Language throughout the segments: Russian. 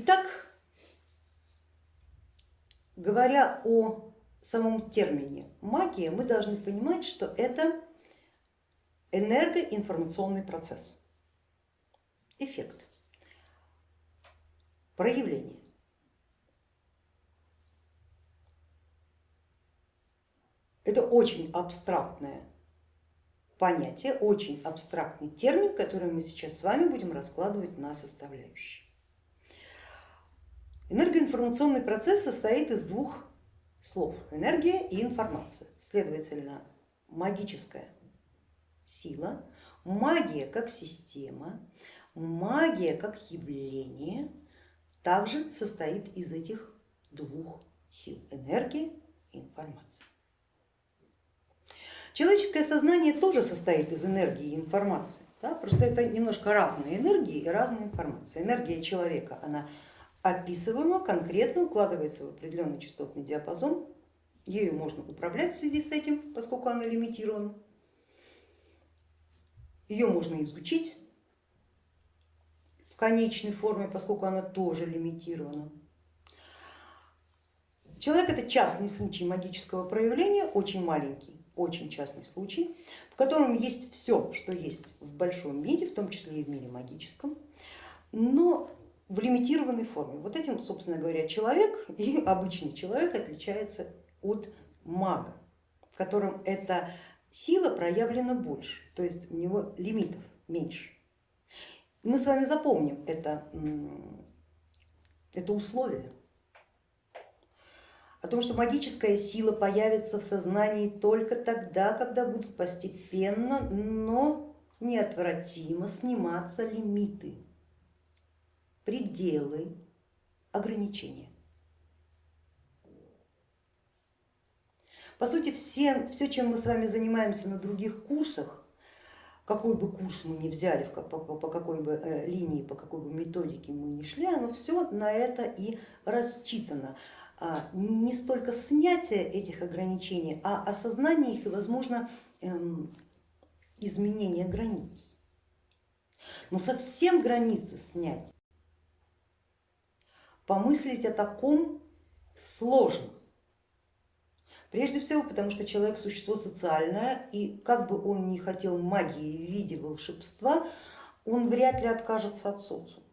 Итак, говоря о самом термине магия, мы должны понимать, что это энергоинформационный процесс, эффект, проявление. Это очень абстрактное понятие, очень абстрактный термин, который мы сейчас с вами будем раскладывать на составляющие. Энергоинформационный процесс состоит из двух слов, энергия и информация, следовательно, магическая сила, магия как система, магия как явление также состоит из этих двух сил, энергия и информация. Человеческое сознание тоже состоит из энергии и информации, да? просто это немножко разные энергии и разная информация. Энергия человека, она описываема, конкретно укладывается в определенный частотный диапазон, ею можно управлять в связи с этим, поскольку она лимитирована. Ее можно изучить в конечной форме, поскольку она тоже лимитирована. Человек это частный случай магического проявления, очень маленький очень частный случай, в котором есть все, что есть в большом мире, в том числе и в мире магическом, но в лимитированной форме. Вот этим, собственно говоря, человек и обычный человек отличается от мага, в котором эта сила проявлена больше, то есть у него лимитов меньше. Мы с вами запомним это, это условие о том, что магическая сила появится в сознании только тогда, когда будут постепенно, но неотвратимо сниматься лимиты, пределы, ограничения. По сути, все, все, чем мы с вами занимаемся на других курсах, какой бы курс мы ни взяли, по, какой бы э, линии, по какой бы методике мы ни шли, оно все на это и рассчитано. А, не столько снятие этих ограничений, а осознание их и, возможно, эм, изменение границ. Но совсем границы снять, помыслить о таком сложно. Прежде всего, потому что человек существо социальное, и как бы он ни хотел магии в виде волшебства, он вряд ли откажется от социума.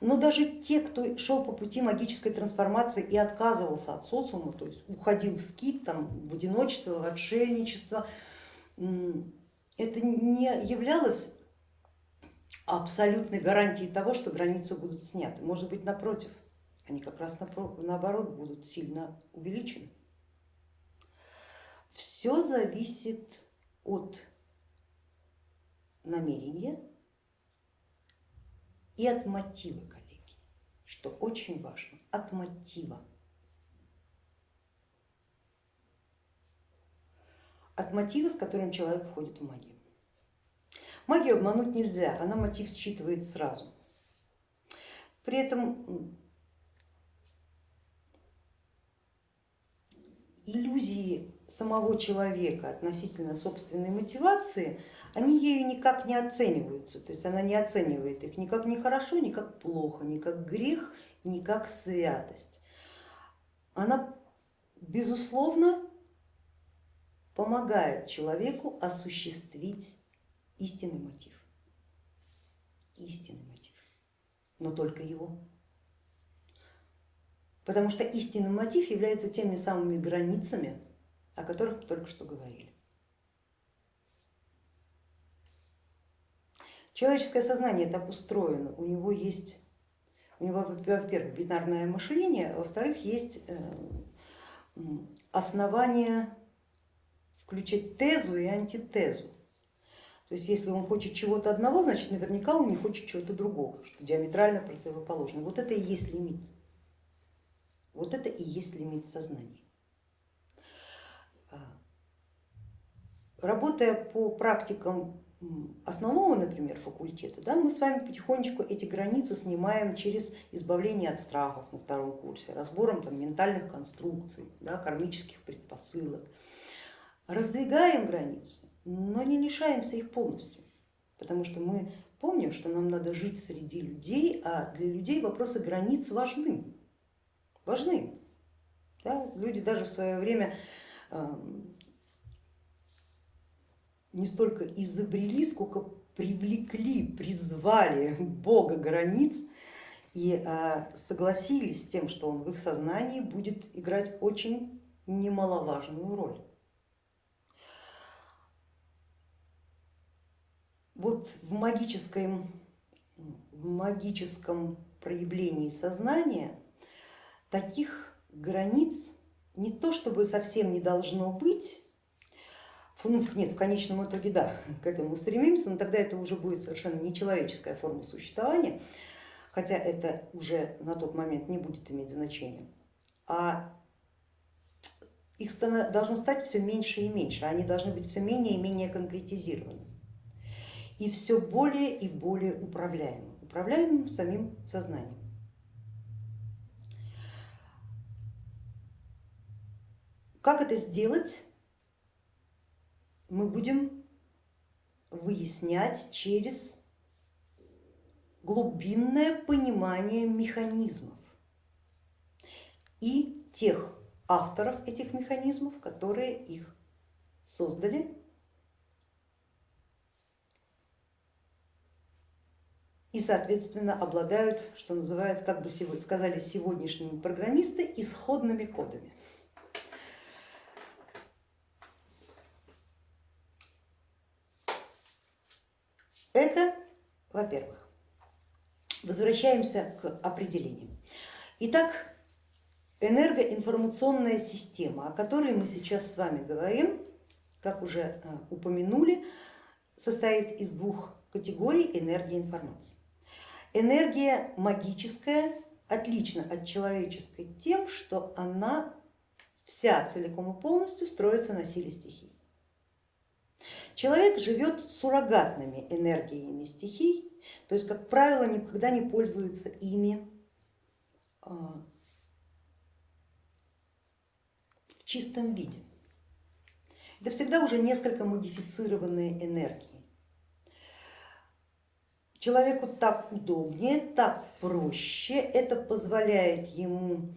Но даже те, кто шел по пути магической трансформации и отказывался от социума, то есть уходил в скит, там, в одиночество, в отшельничество, это не являлось абсолютной гарантией того, что границы будут сняты. Может быть, напротив, они как раз наоборот будут сильно увеличены. Все зависит от намерения и от мотива, коллеги, что очень важно, от мотива. От мотива, с которым человек входит в магию. Магию обмануть нельзя, она мотив считывает сразу. При этом иллюзии самого человека относительно собственной мотивации они ею никак не оцениваются, то есть она не оценивает их ни как не хорошо, ни как плохо, ни как грех, ни как святость. Она безусловно помогает человеку осуществить истинный мотив, истинный мотив, но только его. Потому что истинный мотив является теми самыми границами, о которых мы только что говорили. Человеческое сознание так устроено, у него есть, у него, во-первых, бинарное мышление, а во-вторых, есть э, основание включать тезу и антитезу. То есть если он хочет чего-то одного, значит наверняка он не хочет чего-то другого, что диаметрально противоположно. Вот это и есть лимит. Вот это и есть лимит сознания. А, работая по практикам основного, например, факультета, да, мы с вами потихонечку эти границы снимаем через избавление от страхов на втором курсе, разбором там, ментальных конструкций, да, кармических предпосылок. Раздвигаем границы, но не лишаемся их полностью, потому что мы Помним, что нам надо жить среди людей, а для людей вопросы границ важны. Важны. Да? Люди даже в свое время эм, не столько изобрели, сколько привлекли, призвали Бога границ и э, согласились с тем, что он в их сознании будет играть очень немаловажную роль. Вот в магическом, в магическом проявлении сознания таких границ не то чтобы совсем не должно быть, ну нет, в конечном итоге да, к этому стремимся, но тогда это уже будет совершенно нечеловеческая форма существования, хотя это уже на тот момент не будет иметь значения. А их должно стать все меньше и меньше, они должны быть все менее и менее конкретизированы и все более и более управляемым, управляемым самим сознанием. Как это сделать, мы будем выяснять через глубинное понимание механизмов и тех авторов этих механизмов, которые их создали и, соответственно, обладают, что называется, как бы сказали сегодняшние программисты, исходными кодами. Это, во-первых. Возвращаемся к определению. Итак, энергоинформационная система, о которой мы сейчас с вами говорим, как уже э, упомянули, состоит из двух категорий энергии информации. Энергия магическая отлична от человеческой тем, что она вся целиком и полностью строится на силе стихий. Человек живет суррогатными энергиями стихий, то есть, как правило, никогда не пользуется ими а, в чистом виде. Это всегда уже несколько модифицированные энергии. Человеку так удобнее, так проще, это позволяет ему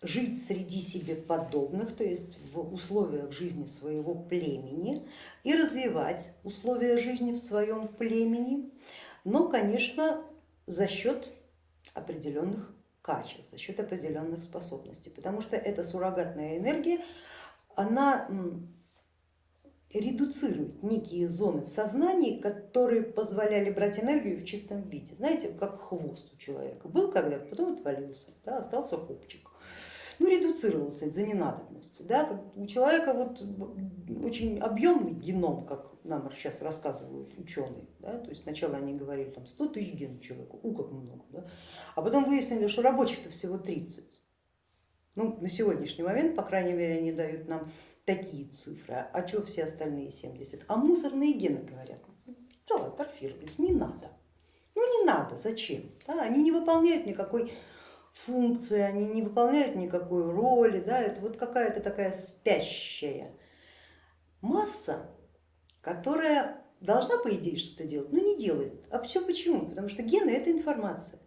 жить среди себе подобных, то есть в условиях жизни своего племени и развивать условия жизни в своем племени, но, конечно, за счет определенных качеств, за счет определенных способностей, потому что эта суррогатная энергия, она редуцирует некие зоны в сознании, которые позволяли брать энергию в чистом виде. Знаете, как хвост у человека. Был когда-то, потом отвалился, да, остался копчик. Ну, редуцировался за ненадобностью. Да? У человека вот очень объемный геном, как нам сейчас рассказывают ученые. Да? То есть сначала они говорили там 100 тысяч генов человека, у как много, да? а потом выяснили, что рабочих-то всего 30. Ну, на сегодняшний момент, по крайней мере, они дают нам такие цифры, а что все остальные 70? А мусорные гены говорят, что атрофировались, не надо. Ну не надо, зачем? Да, они не выполняют никакой функции, они не выполняют никакой роли, да, это вот какая-то такая спящая масса, которая должна по идее что-то делать, но не делает. А все почему? Потому что гены это информация.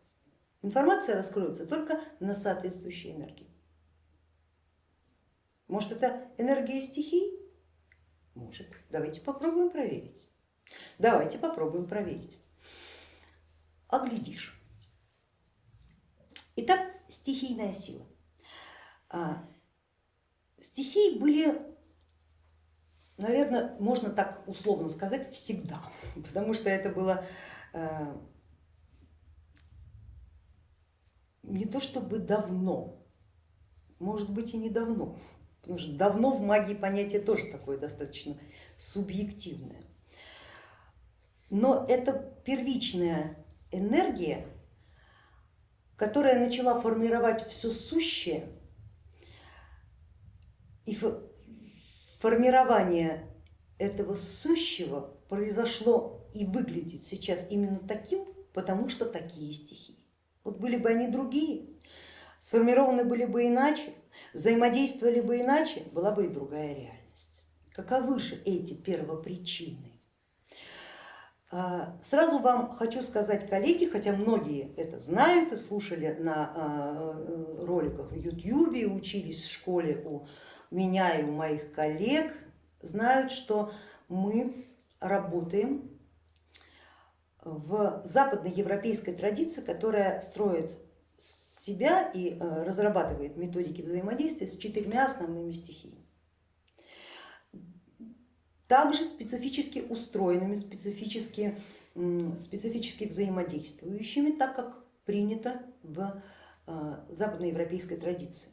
Информация раскроется только на соответствующей энергии. Может это энергия стихий? Может. Давайте попробуем проверить. Давайте попробуем проверить. Оглядишь. Итак, стихийная сила. А, стихии были, наверное, можно так условно сказать, всегда, потому что это было а, не то чтобы давно, может быть и недавно, Потому что давно в магии понятие тоже такое достаточно субъективное. Но это первичная энергия, которая начала формировать все сущее, и формирование этого сущего произошло и выглядит сейчас именно таким, потому что такие стихии. Вот были бы они другие, сформированы были бы иначе, взаимодействовали бы иначе, была бы и другая реальность. Каковы же эти первопричины? А, сразу вам хочу сказать, коллеги, хотя многие это знают и слушали на а, роликах в и учились в школе у меня и у моих коллег, знают, что мы работаем в западноевропейской традиции, которая строит себя и э, разрабатывает методики взаимодействия с четырьмя основными стихиями. Также специфически устроенными, специфически, специфически взаимодействующими, так как принято в э, западноевропейской традиции.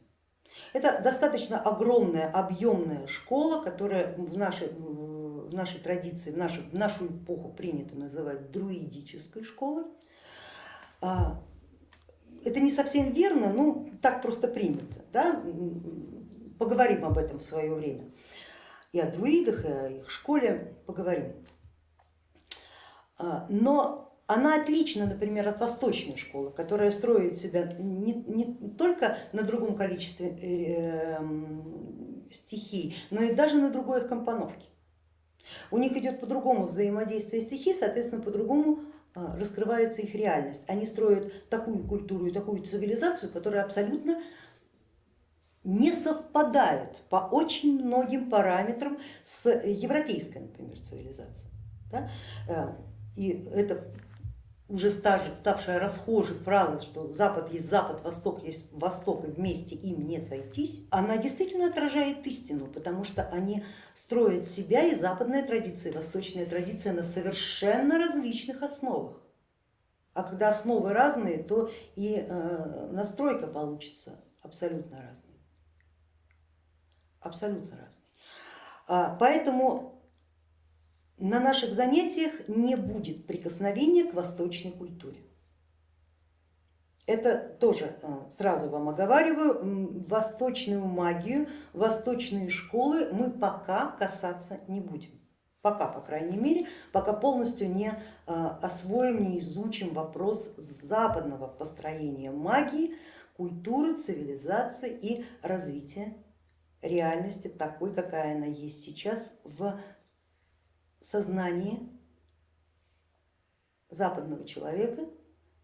Это достаточно огромная, объемная школа, которая в нашей, в нашей традиции, в нашу, в нашу эпоху принято называть друидической школой. Это не совсем верно, ну так просто принято. Да? Поговорим об этом в свое время. И о друидах, и о их школе поговорим. А, но она отлична, например, от восточной школы, которая строит себя не, не только на другом количестве э, стихий, но и даже на другой их компоновке. У них идет по-другому взаимодействие стихий, соответственно, по-другому раскрывается их реальность. Они строят такую культуру и такую цивилизацию, которая абсолютно не совпадает по очень многим параметрам с европейской, например, цивилизацией. Э, и это уже ставшая расхожей фраза, что Запад есть Запад, Восток есть Восток и вместе им не сойтись, она действительно отражает истину, потому что они строят себя и западная традиция, и восточная традиция на совершенно различных основах. А когда основы разные, то и э, настройка получится абсолютно разной. Абсолютно разной. А, поэтому на наших занятиях не будет прикосновения к восточной культуре. Это тоже э, сразу вам оговариваю, восточную магию, восточные школы мы пока касаться не будем. Пока, по крайней мере, пока полностью не э, освоим, не изучим вопрос западного построения магии, культуры, цивилизации и развития реальности такой, какая она есть сейчас в сознании западного человека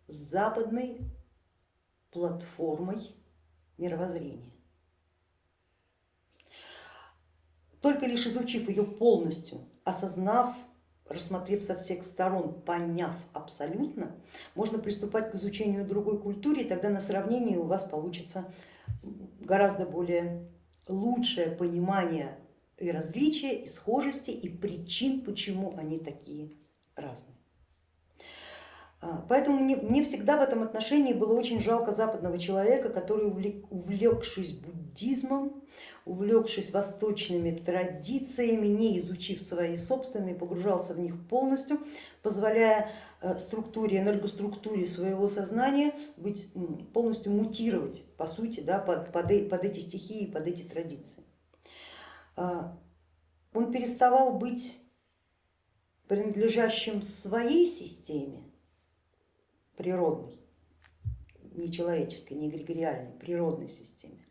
с западной платформой мировоззрения. Только лишь изучив ее полностью, осознав, рассмотрев со всех сторон, поняв абсолютно, можно приступать к изучению другой культуры, и тогда на сравнении у вас получится гораздо более лучшее понимание и различия, и схожести, и причин, почему они такие разные. А, поэтому мне, мне всегда в этом отношении было очень жалко западного человека, который, увлекшись буддизмом, увлекшись восточными традициями, не изучив свои собственные, погружался в них полностью, позволяя э, структуре, энергоструктуре своего сознания быть, полностью мутировать, по сути, да, под, под, под эти стихии, под эти традиции. А, он переставал быть принадлежащим своей системе природной, не человеческой, не эгрегориальной, природной системе.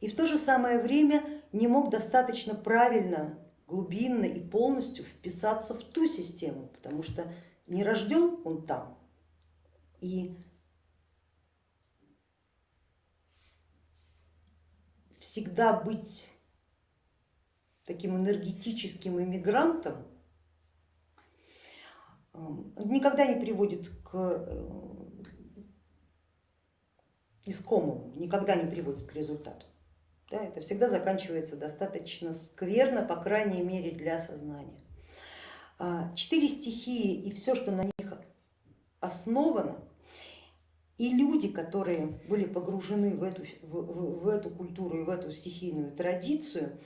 И в то же самое время не мог достаточно правильно, глубинно и полностью вписаться в ту систему, потому что не рожден он там. И всегда быть таким энергетическим иммигрантом, эм, никогда не приводит к э, искомому, никогда не приводит к результату. Да, это всегда заканчивается достаточно скверно, по крайней мере для сознания. А, четыре стихии и все, что на них основано, и люди, которые были погружены в эту, в, в, в эту культуру и в эту стихийную традицию,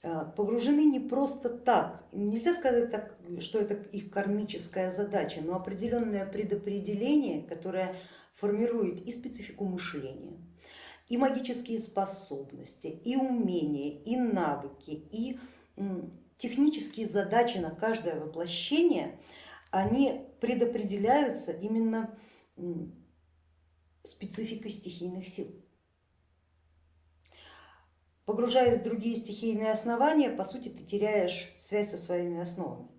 погружены не просто так. Нельзя сказать, так, что это их кармическая задача, но определенное предопределение, которое формирует и специфику мышления, и магические способности, и умения, и навыки, и технические задачи на каждое воплощение, они предопределяются именно спецификой стихийных сил. Погружаясь в другие стихийные основания, по сути ты теряешь связь со своими основами.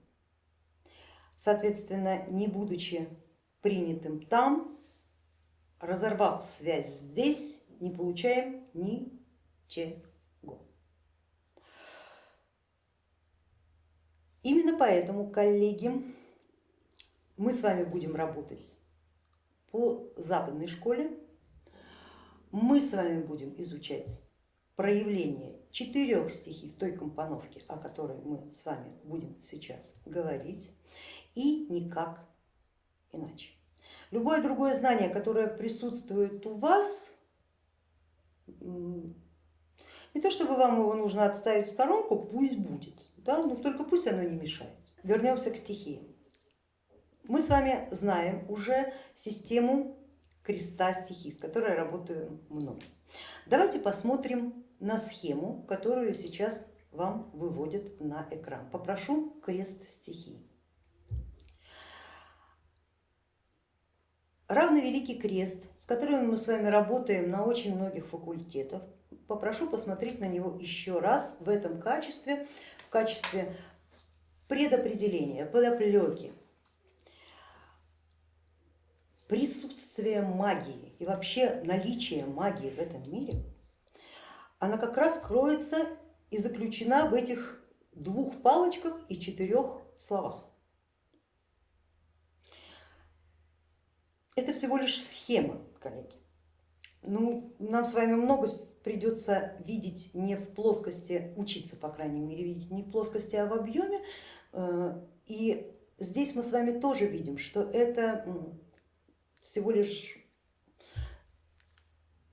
соответственно, не будучи принятым там, разорвав связь здесь, не получаем ничего. Именно поэтому, коллеги, мы с вами будем работать по западной школе, мы с вами будем изучать проявление четырех стихий в той компоновке, о которой мы с вами будем сейчас говорить, и никак иначе. Любое другое знание, которое присутствует у вас, не то чтобы вам его нужно отставить в сторонку, пусть будет, да, но только пусть оно не мешает. Вернемся к стихиям. Мы с вами знаем уже систему креста стихий, с которой работаю много. Давайте посмотрим на схему, которую сейчас вам выводят на экран. Попрошу крест стихий. Равно Великий Крест, с которым мы с вами работаем на очень многих факультетах, попрошу посмотреть на него еще раз в этом качестве, в качестве предопределения, подоплеки, присутствие магии и вообще наличие магии в этом мире, она как раз кроется и заключена в этих двух палочках и четырех словах. Это всего лишь схема, коллеги. Ну, нам с вами много придется видеть не в плоскости, учиться, по крайней мере, видеть не в плоскости, а в объеме. Э, и здесь мы с вами тоже видим, что это всего лишь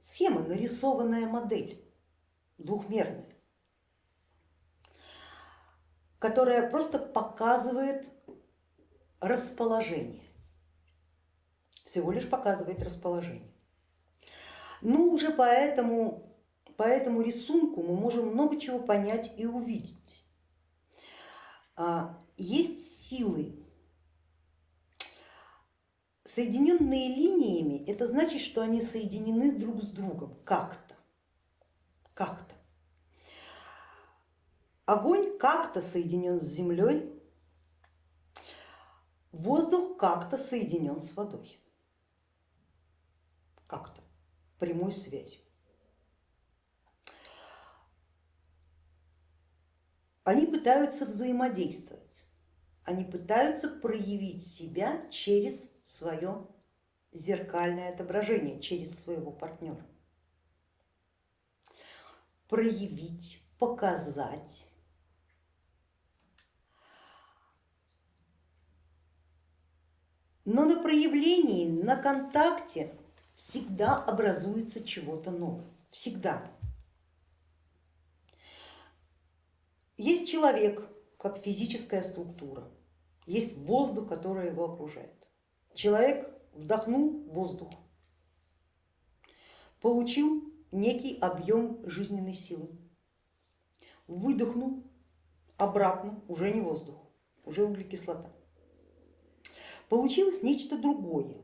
схема, нарисованная модель, двухмерная, которая просто показывает расположение всего лишь показывает расположение. Ну уже по этому, по этому рисунку мы можем много чего понять и увидеть. А, есть силы, соединенные линиями, это значит, что они соединены друг с другом как-то, как-то. Огонь как-то соединен с землей, воздух как-то соединен с водой как-то прямой связью. Они пытаются взаимодействовать, они пытаются проявить себя через свое зеркальное отображение, через своего партнера. Проявить, показать. Но на проявлении, на контакте всегда образуется чего-то новое, всегда. Есть человек как физическая структура, есть воздух, который его окружает. Человек вдохнул воздух, получил некий объем жизненной силы, выдохнул обратно, уже не воздух, уже углекислота. Получилось нечто другое,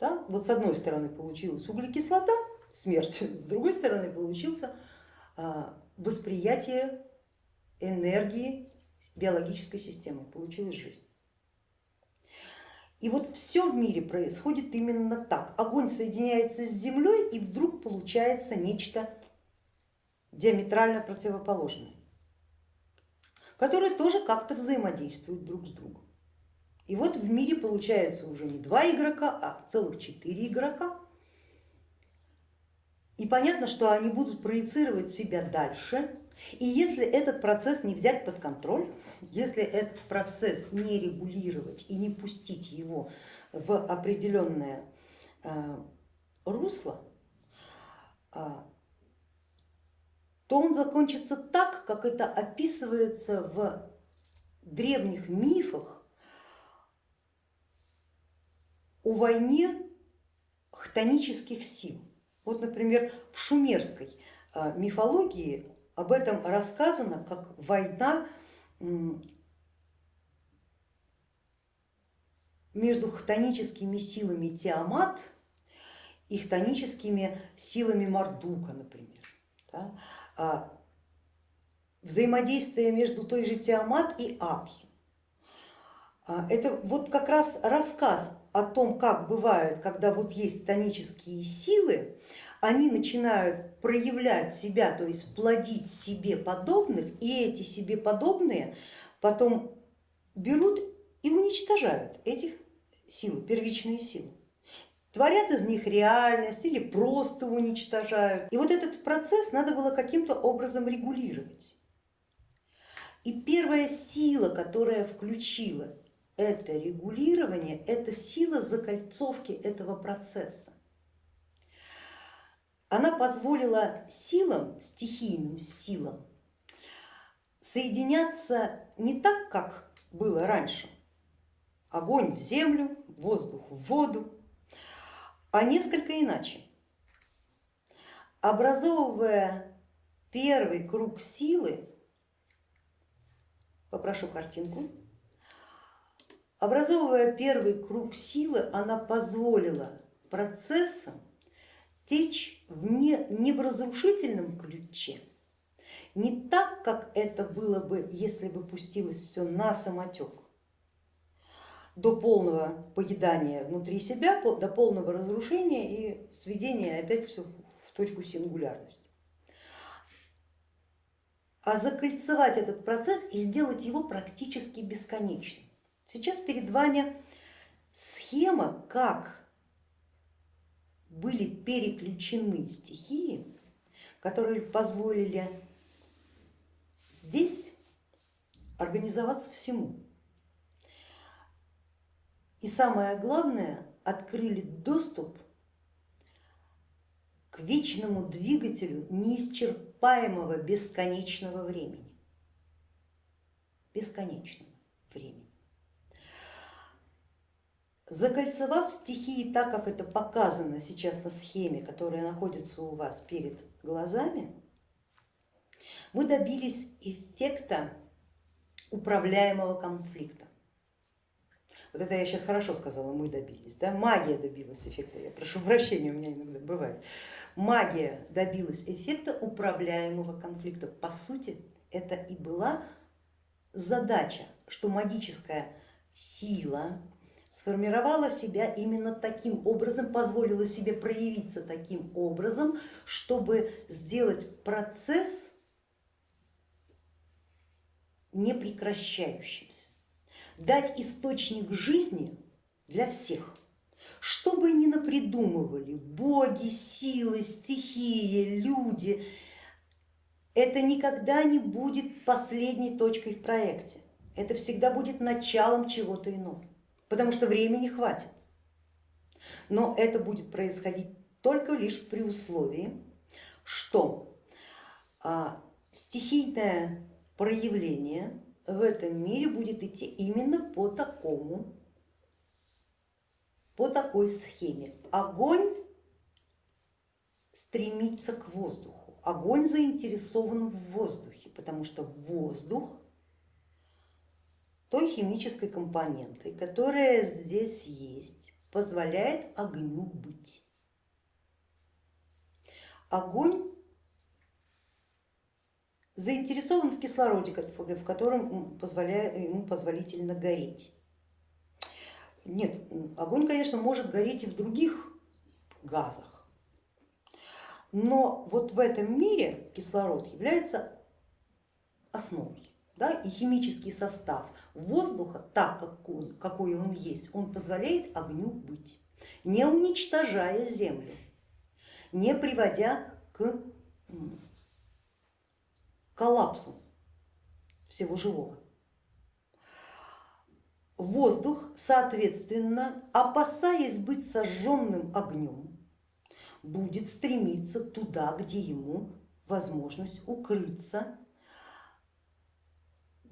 да? Вот с одной стороны получилась углекислота, смерть, с другой стороны получился а, восприятие энергии биологической системы, получилась жизнь. И вот все в мире происходит именно так. Огонь соединяется с землей и вдруг получается нечто диаметрально противоположное, которое тоже как-то взаимодействует друг с другом. И вот в мире получается уже не два игрока, а целых четыре игрока. И понятно, что они будут проецировать себя дальше. И если этот процесс не взять под контроль, если этот процесс не регулировать и не пустить его в определенное э, русло, э, то он закончится так, как это описывается в древних мифах о войне хтонических сил. Вот, например, в шумерской а, мифологии об этом рассказано как война между хтоническими силами Тиамат и хтоническими силами Мардука, например. Да? А взаимодействие между той же Тиамат и Апсу А, это вот как раз рассказ о том, как бывает, когда вот есть тонические силы, они начинают проявлять себя, то есть плодить себе подобных, и эти себе подобные потом берут и уничтожают этих сил, первичные силы. Творят из них реальность или просто уничтожают. И вот этот процесс надо было каким-то образом регулировать. И первая сила, которая включила это регулирование, это сила закольцовки этого процесса. Она позволила силам, стихийным силам, соединяться не так, как было раньше, огонь в землю, воздух в воду, а несколько иначе. Образовывая первый круг силы, попрошу картинку, образовывая первый круг силы, она позволила процессам течь в не, не в разрушительном ключе, не так, как это было бы, если бы пустилось все на самотек, до полного поедания внутри себя, до полного разрушения и сведения опять все в точку сингулярности. А закольцевать этот процесс и сделать его практически бесконечным. Сейчас перед вами схема, как были переключены стихии, которые позволили здесь организоваться всему. И самое главное, открыли доступ к вечному двигателю неисчерпаемого бесконечного времени. Бесконечного времени. Закольцевав стихии так, как это показано сейчас на схеме, которая находится у вас перед глазами, мы добились эффекта управляемого конфликта. Вот это я сейчас хорошо сказала, мы добились. Да? Магия добилась эффекта, я прошу прощения, у меня иногда бывает. Магия добилась эффекта управляемого конфликта. По сути, это и была задача, что магическая сила, сформировала себя именно таким образом, позволила себе проявиться таким образом, чтобы сделать процесс непрекращающимся, дать источник жизни для всех. Что бы ни напридумывали боги, силы, стихии, люди, это никогда не будет последней точкой в проекте. Это всегда будет началом чего-то иного потому что времени хватит. Но это будет происходить только лишь при условии, что а, стихийное проявление в этом мире будет идти именно по такому, по такой схеме. Огонь стремится к воздуху, огонь заинтересован в воздухе, потому что воздух той химической компонентой, которая здесь есть, позволяет огню быть. Огонь заинтересован в кислороде, в котором ему позволительно гореть. Нет, огонь, конечно, может гореть и в других газах, но вот в этом мире кислород является основой да, и химический состав воздуха, так как он, какой он есть, он позволяет огню быть, не уничтожая землю, не приводя к коллапсу всего живого. Воздух, соответственно, опасаясь быть сожженным огнем, будет стремиться туда, где ему возможность укрыться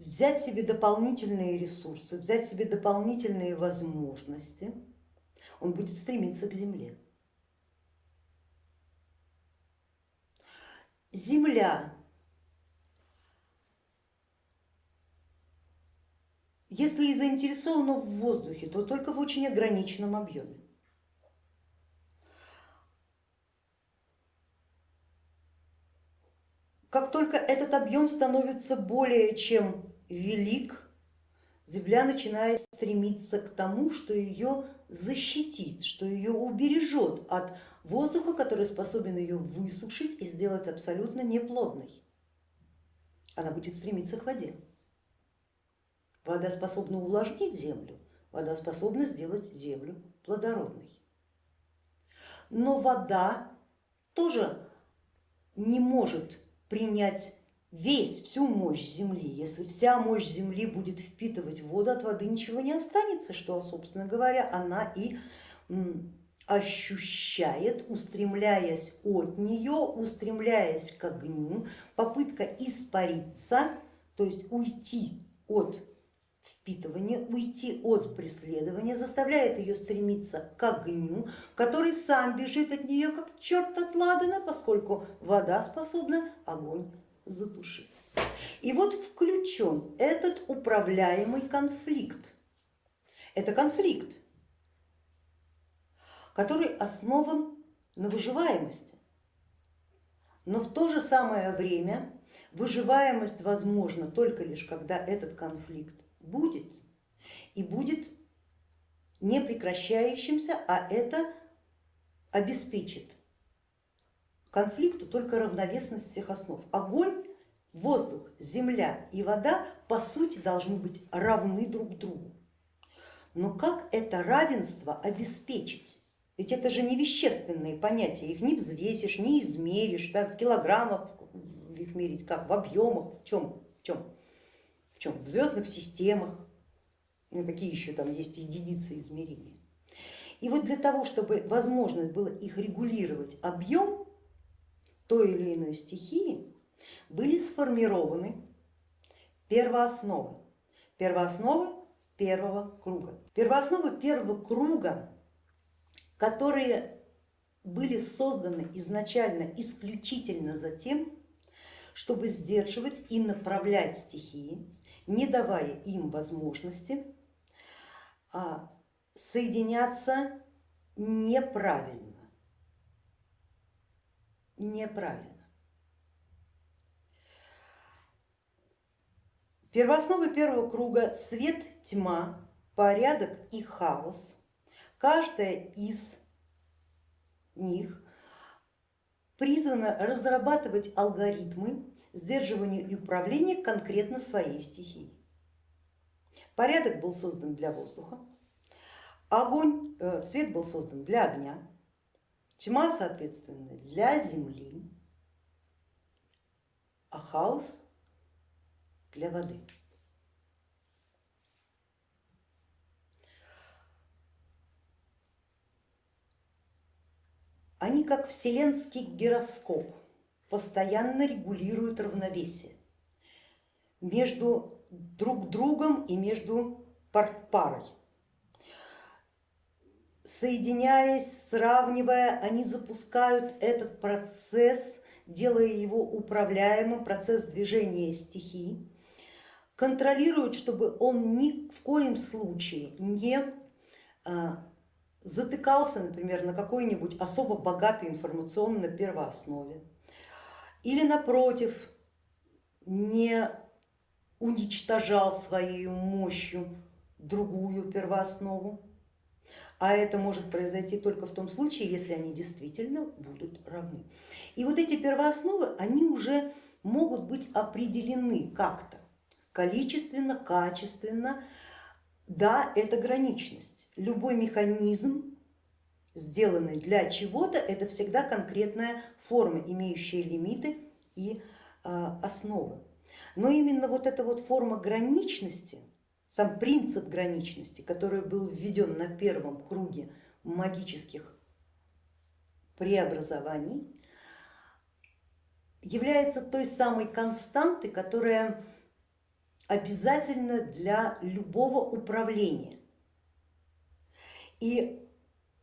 взять себе дополнительные ресурсы, взять себе дополнительные возможности, он будет стремиться к земле. Земля, если и заинтересована в воздухе, то только в очень ограниченном объеме. Как только этот объем становится более чем велик, земля начинает стремиться к тому, что ее защитит, что ее убережет от воздуха, который способен ее высушить и сделать абсолютно неплодной. Она будет стремиться к воде. Вода способна увлажнить землю, вода способна сделать землю плодородной. Но вода тоже не может принять весь, всю мощь Земли. Если вся мощь Земли будет впитывать воду, от воды ничего не останется, что, собственно говоря, она и ощущает, устремляясь от нее, устремляясь к огню, попытка испариться, то есть уйти от впитывания, уйти от преследования, заставляет ее стремиться к огню, который сам бежит от нее как черт от ладана, поскольку вода способна огонь затушить. И вот включен этот управляемый конфликт. Это конфликт, который основан на выживаемости. Но в то же самое время выживаемость возможна только лишь, когда этот конфликт будет и будет не прекращающимся, а это обеспечит конфликту только равновесность всех основ. Огонь, воздух, земля и вода по сути должны быть равны друг другу. Но как это равенство обеспечить? Ведь это же не вещественные понятия, их не взвесишь, не измеришь, да, в килограммах их мерить, как в объемах, в чем, в чем, в чем, в звездных системах, ну, какие еще там есть единицы измерения. И вот для того, чтобы возможность было их регулировать объем, той или иной стихии были сформированы первоосновы, первоосновы первого круга. Первоосновы первого круга, которые были созданы изначально исключительно за тем, чтобы сдерживать и направлять стихии, не давая им возможности а, соединяться неправильно неправильно. Первоосновы первого круга свет, тьма, порядок и хаос. Каждая из них призвана разрабатывать алгоритмы сдерживания и управления конкретно своей стихией. Порядок был создан для воздуха, огонь, э, свет был создан для огня, Тьма, соответственно, для Земли, а хаос для воды. Они как вселенский гироскоп постоянно регулируют равновесие между друг другом и между парой соединяясь, сравнивая, они запускают этот процесс, делая его управляемым, процесс движения стихий, контролируют, чтобы он ни в коем случае не а, затыкался, например, на какой-нибудь особо богатой информационной первооснове. Или напротив не уничтожал своей мощью другую первооснову а это может произойти только в том случае, если они действительно будут равны. И вот эти первоосновы, они уже могут быть определены как-то, количественно, качественно. Да, это граничность. Любой механизм, сделанный для чего-то, это всегда конкретная форма, имеющая лимиты и а, основы. Но именно вот эта вот форма граничности, сам принцип граничности, который был введен на первом круге магических преобразований, является той самой константой, которая обязательна для любого управления. И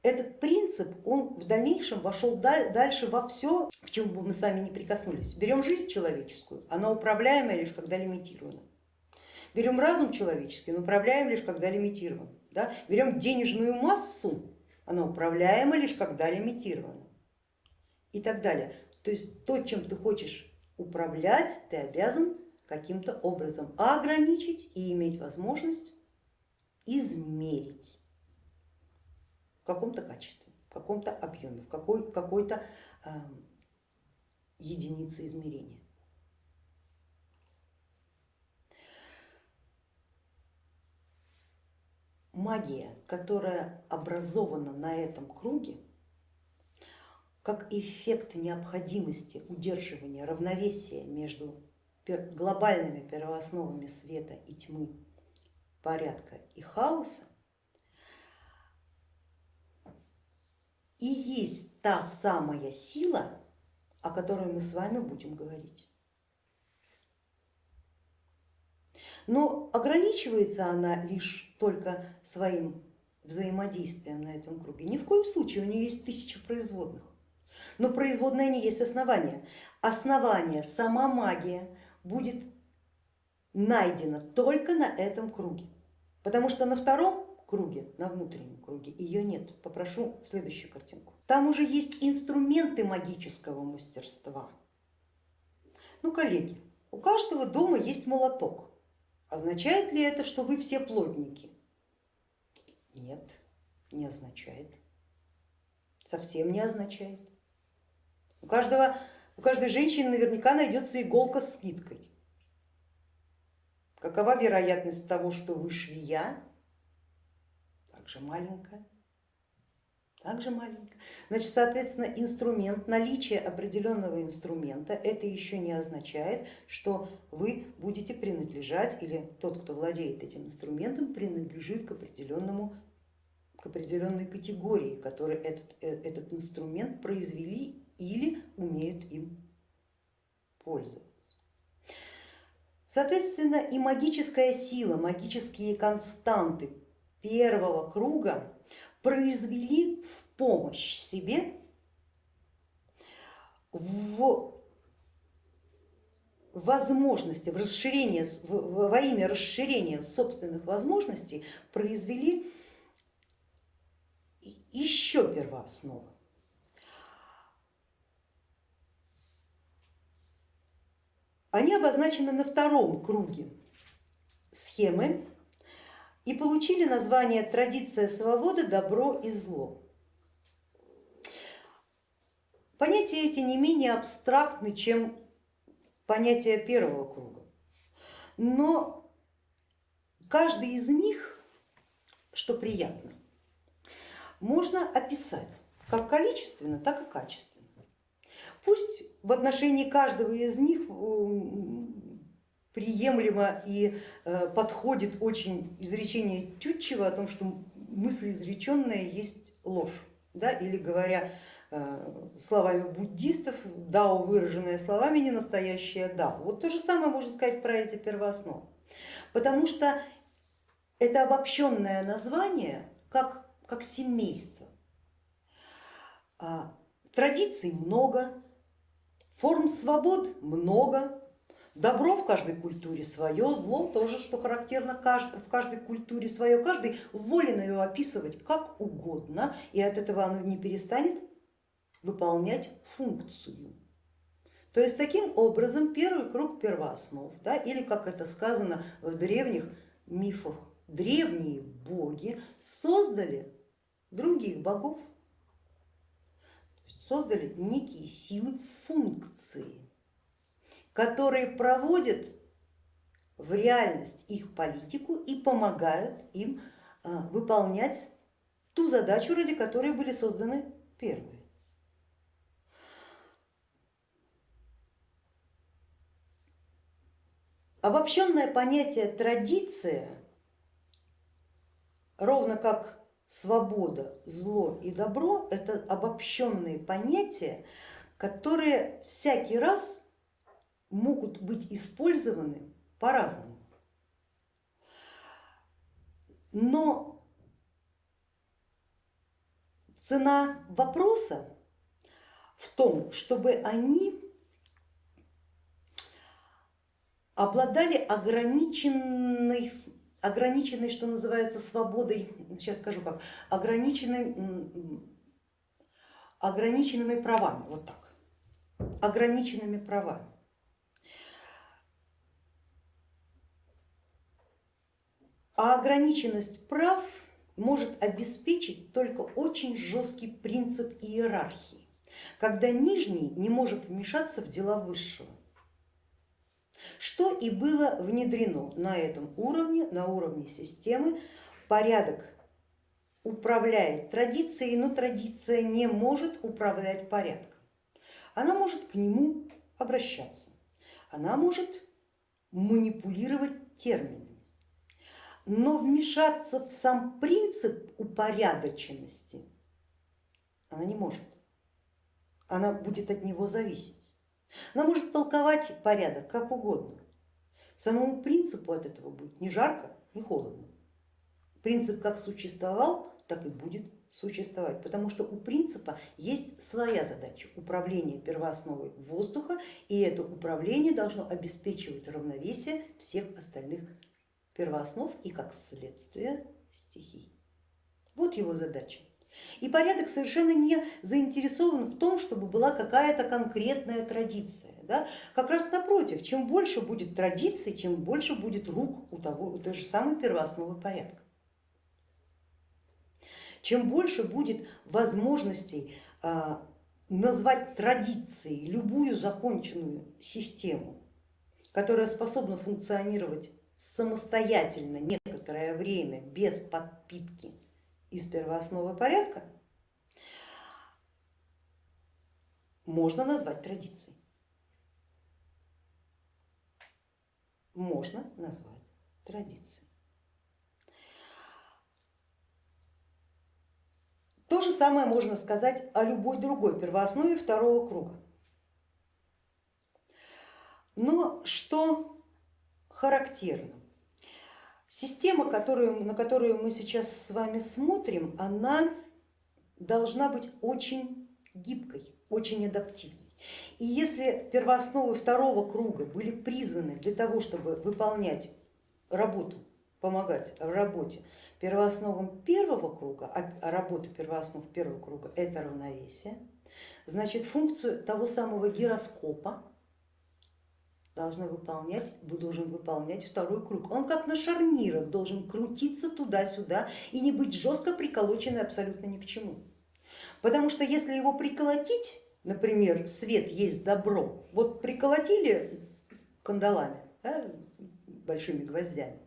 этот принцип, он в дальнейшем вошел дальше во все, к чему бы мы с вами не прикоснулись. Берем жизнь человеческую, она управляемая лишь когда лимитирована. Берем разум человеческий, но управляем лишь когда лимитирован. Да? Берем денежную массу, она управляема лишь когда лимитирована. И так далее. То есть то, чем ты хочешь управлять, ты обязан каким-то образом ограничить и иметь возможность измерить в каком-то качестве, в каком-то объеме, в какой, какой-то э, единице измерения. Магия, которая образована на этом круге, как эффект необходимости удерживания равновесия между глобальными первоосновами света и тьмы, порядка и хаоса, и есть та самая сила, о которой мы с вами будем говорить. Но ограничивается она лишь только своим взаимодействием на этом круге. Ни в коем случае у нее есть тысяча производных. Но производная не есть основание. Основание, сама магия будет найдена только на этом круге. Потому что на втором круге, на внутреннем круге ее нет. Попрошу следующую картинку. Там уже есть инструменты магического мастерства. Ну, коллеги, у каждого дома есть молоток. Означает ли это, что вы все плотники? Нет, не означает. Совсем не означает. У, каждого, у каждой женщины наверняка найдется иголка с ниткой. Какова вероятность того, что вы швея? Также маленькая. Также маленькая. Значит, соответственно, инструмент, наличие определенного инструмента, это еще не означает, что вы будете принадлежать или тот, кто владеет этим инструментом, принадлежит к определенному к определенной категории, которые этот, э, этот инструмент произвели или умеют им пользоваться. Соответственно, и магическая сила, магические константы первого круга произвели в помощь себе в возможности, в расширение, во имя расширения собственных возможностей произвели еще первоосновы. Они обозначены на втором круге схемы и получили название традиция свободы, добро и зло. Понятия эти не менее абстрактны, чем понятия первого круга, но каждый из них, что приятно, можно описать как количественно, так и качественно. Пусть в отношении каждого из них приемлемо и э, подходит очень изречение Тютчева о том, что мысль изреченная есть ложь, да? или говоря э, словами буддистов, дао, выраженное словами, не настоящее дао. Вот то же самое можно сказать про эти первоосновы, потому что это обобщенное название как, как семейство. А, традиций много, форм свобод много, Добро в каждой культуре свое, зло тоже, что характерно в каждой культуре свое. Каждый волен ее описывать как угодно, и от этого оно не перестанет выполнять функцию. То есть таким образом первый круг первооснов, да, или как это сказано в древних мифах, древние боги создали других богов, создали некие силы функции которые проводят в реальность их политику и помогают им а, выполнять ту задачу, ради которой были созданы первые. Обобщенное понятие традиция, ровно как свобода, зло и добро, это обобщенные понятия, которые всякий раз могут быть использованы по-разному. Но цена вопроса в том, чтобы они обладали ограниченной, ограниченной, что называется, свободой, сейчас скажу как, ограниченными правами, вот так, ограниченными правами. А ограниченность прав может обеспечить только очень жесткий принцип иерархии, когда нижний не может вмешаться в дела высшего. Что и было внедрено на этом уровне, на уровне системы. Порядок управляет традицией, но традиция не может управлять порядком. Она может к нему обращаться, она может манипулировать терминами, но вмешаться в сам принцип упорядоченности она не может, она будет от него зависеть. Она может толковать порядок как угодно, самому принципу от этого будет ни жарко, ни холодно. Принцип как существовал, так и будет существовать, потому что у принципа есть своя задача управления первоосновой воздуха, и это управление должно обеспечивать равновесие всех остальных первооснов и как следствие стихий. Вот его задача. И порядок совершенно не заинтересован в том, чтобы была какая-то конкретная традиция. Да? Как раз напротив, чем больше будет традиций, тем больше будет рук у, того, у той же самой первоосновы порядка. Чем больше будет возможностей а, назвать традицией любую законченную систему, которая способна функционировать самостоятельно некоторое время без подпитки из первоосновы порядка, можно назвать традицией. Можно назвать традицией. То же самое можно сказать о любой другой первооснове второго круга. Но что характерно? Система, которую, на которую мы сейчас с вами смотрим, она должна быть очень гибкой, очень адаптивной. И если первоосновы второго круга были призваны для того, чтобы выполнять работу, помогать в работе первоосновам первого круга, а работа первооснов первого круга это равновесие, значит функцию того самого гироскопа должна выполнять, должен выполнять второй круг. Он как на шарнирах должен крутиться туда-сюда и не быть жестко приколоченный абсолютно ни к чему. Потому что если его приколотить, например, свет есть добро, вот приколотили кандалами, да, большими гвоздями,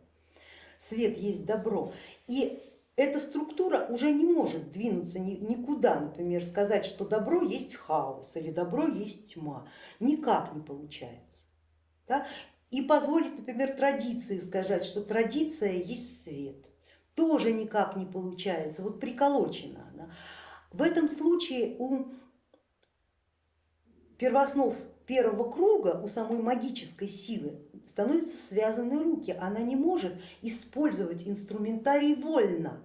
свет есть добро. И эта структура уже не может двинуться никуда, например, сказать, что добро есть хаос или добро есть тьма. Никак не получается. Да? И позволить, например, традиции сказать, что традиция есть свет. Тоже никак не получается, вот приколочена она. В этом случае у первооснов первого круга, у самой магической силы становятся связаны руки, она не может использовать инструментарий вольно,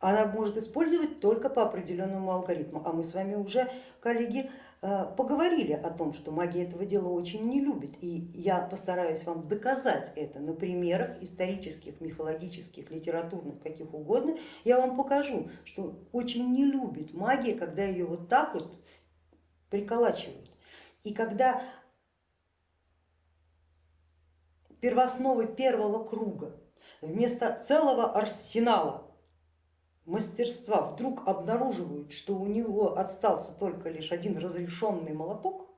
она может использовать только по определенному алгоритму. А мы с вами уже, коллеги, поговорили о том, что магия этого дела очень не любит. И я постараюсь вам доказать это на примерах исторических, мифологических, литературных, каких угодно. Я вам покажу, что очень не любит магия, когда ее вот так вот приколачивают. И когда первоосновы первого круга вместо целого арсенала мастерства вдруг обнаруживают, что у него остался только лишь один разрешенный молоток,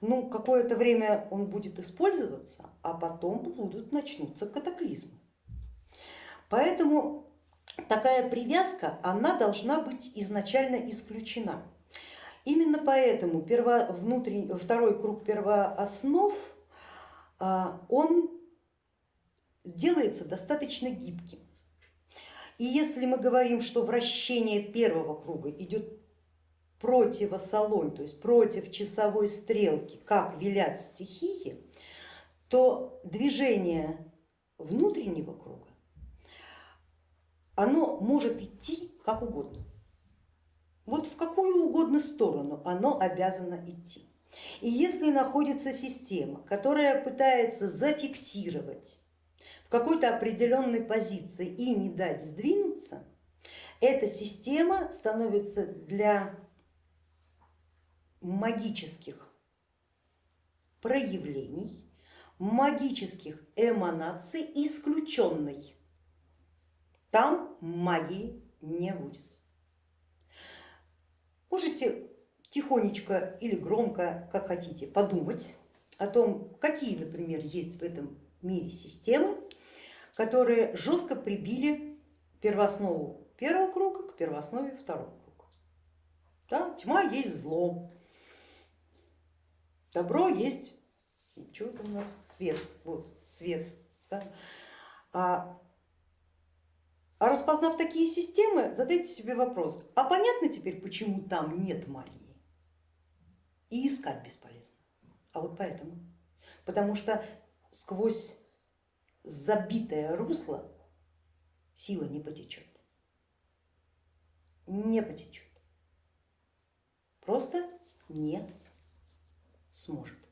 ну, какое-то время он будет использоваться, а потом будут начнутся катаклизмы. Поэтому такая привязка, она должна быть изначально исключена. Именно поэтому перво, внутренний, второй круг первооснов а, он делается достаточно гибким. И если мы говорим, что вращение первого круга идет противосолонь, то есть против часовой стрелки, как велят стихии, то движение внутреннего круга, оно может идти как угодно. Вот в какую угодно сторону оно обязано идти. И если находится система, которая пытается зафиксировать в какой-то определенной позиции и не дать сдвинуться, эта система становится для магических проявлений магических эманаций исключенной. Там магии не будет. Можете тихонечко или громко, как хотите, подумать о том, какие, например, есть в этом мире системы, которые жестко прибили первооснову первого круга к первооснове второго круга. Да, тьма есть зло, добро есть, что это у нас, свет, вот, свет. Да? А, а распознав такие системы, задайте себе вопрос, а понятно теперь, почему там нет магии? И искать бесполезно. А вот поэтому. Потому что сквозь забитое русло сила не потечет. Не потечет. Просто не сможет.